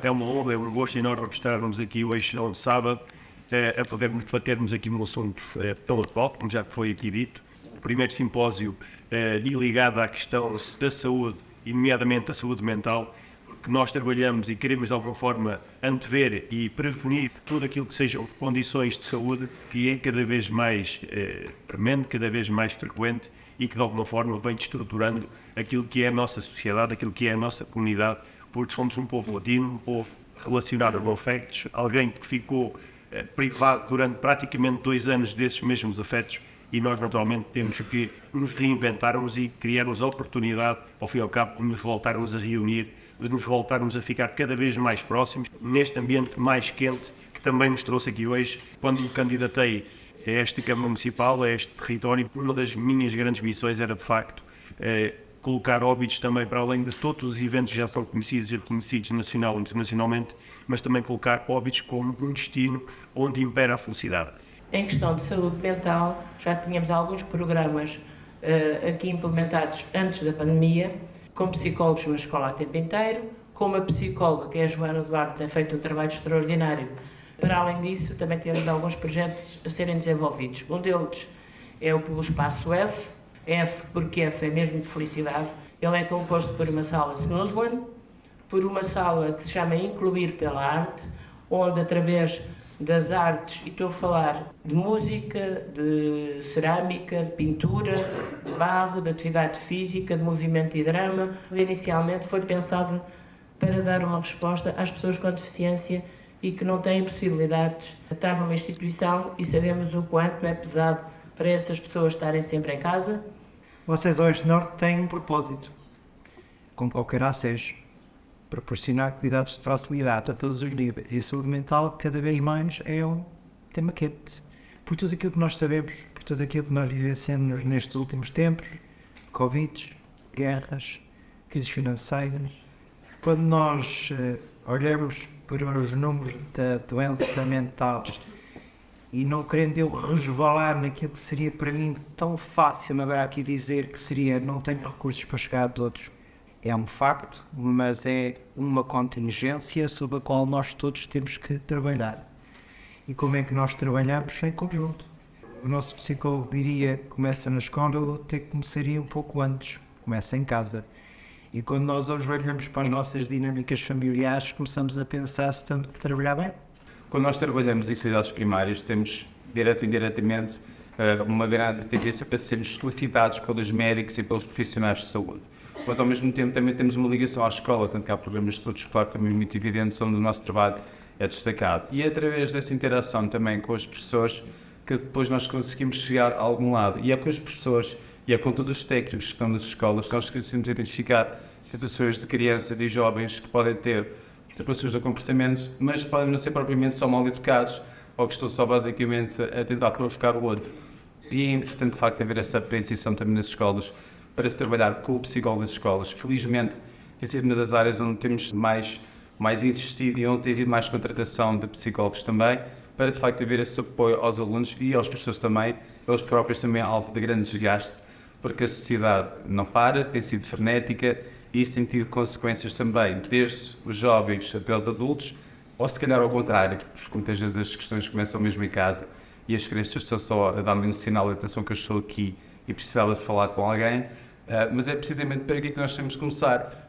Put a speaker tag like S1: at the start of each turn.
S1: É uma honra, é um gosto enorme estarmos aqui hoje, no sábado, eh, a podermos batermos aqui no assunto eh, tão atual, como já foi aqui dito. O primeiro simpósio eh, ligado à questão da saúde, nomeadamente a saúde mental, que nós trabalhamos e queremos de alguma forma antever e prevenir tudo aquilo que sejam condições de saúde que é cada vez mais premente, cada vez mais frequente e que de alguma forma vem destruturando aquilo que é a nossa sociedade, aquilo que é a nossa comunidade porque somos um povo latino, um povo relacionado com afetos, alguém que ficou eh, privado durante praticamente dois anos desses mesmos afetos e nós naturalmente temos que nos reinventarmos e criarmos a oportunidade, ao fim e ao cabo, de nos voltarmos a reunir, de nos voltarmos a ficar cada vez mais próximos, neste ambiente mais quente que também nos trouxe aqui hoje, quando me candidatei a esta Câmara Municipal, a este território, uma das minhas grandes missões era de facto eh, colocar óbitos também para além de todos os eventos que já são conhecidos e reconhecidos nacional e internacionalmente, mas também colocar óbitos como um destino onde impera a felicidade.
S2: Em questão de saúde mental, já tínhamos alguns programas uh, aqui implementados antes da pandemia, com psicólogos na escola a tempo inteiro, com uma psicóloga, que é a Joana Duarte, tem feito um trabalho extraordinário. Para além disso, também temos alguns projetos a serem desenvolvidos. Um deles é o Espaço F, F porque F é mesmo de felicidade. Ele é composto por uma sala Snowsland, por uma sala que se chama Incluir pela Arte, onde através das artes, e estou a falar de música, de cerâmica, de pintura, de barro, de atividade física, de movimento e drama, inicialmente foi pensado para dar uma resposta às pessoas com deficiência e que não têm possibilidades de estar numa instituição e sabemos o quanto é pesado para essas pessoas estarem sempre em casa
S3: vocês hoje Norte têm um propósito, como qualquer acesso, proporcionar cuidados de facilidade a todos os níveis. E a saúde mental, cada vez mais, é um tema quente. Por tudo aquilo que nós sabemos, por tudo aquilo que nós vivenciamos nestes últimos tempos, Covid, guerras, crises financeiras, quando nós uh, olhamos para os números da doença mental e não querendo eu resvalar naquilo que seria para mim tão fácil agora aqui dizer que seria não tenho recursos para chegar a todos. É um facto, mas é uma contingência sobre a qual nós todos temos que trabalhar. E como é que nós trabalhamos? Em conjunto. O nosso psicólogo diria que começa na escola, até começaria um pouco antes, começa em casa. E quando nós hoje olhamos para as nossas dinâmicas familiares, começamos a pensar se estamos a trabalhar bem
S4: quando nós trabalhamos em cidades primárias, temos, direto e indiretamente, eh, uma grande tendência para sermos solicitados pelos médicos e pelos profissionais de saúde. Mas, ao mesmo tempo, também temos uma ligação à escola, tanto que há programas de estudo escolar também muito evidentes, onde o nosso trabalho é destacado. E é através dessa interação também com as pessoas que depois nós conseguimos chegar a algum lado. E é com as pessoas e é com todos os técnicos que estão nas escolas que nós conseguimos identificar situações de crianças e jovens que podem ter depressões do comportamento, mas podem não ser propriamente só mal educados ou que estão só basicamente a tentar provocar o outro. E é importante, de facto, haver essa apreensão também nas escolas para se trabalhar com o psicólogo nas escolas. Felizmente, tem sido uma das áreas onde temos mais, mais insistido e onde tem havido mais contratação de psicólogos também, para de facto haver esse apoio aos alunos e aos professores também, eles próprios também alvo de grande desgaste, porque a sociedade não para, tem sido frenética isso tem tido consequências também, desde os jovens até os adultos, ou se calhar ao contrário, porque muitas vezes as questões começam mesmo em casa e as crianças estão só a dar-me um sinal de atenção que eu estou aqui e precisava de falar com alguém, uh, mas é precisamente para aqui que nós temos que começar,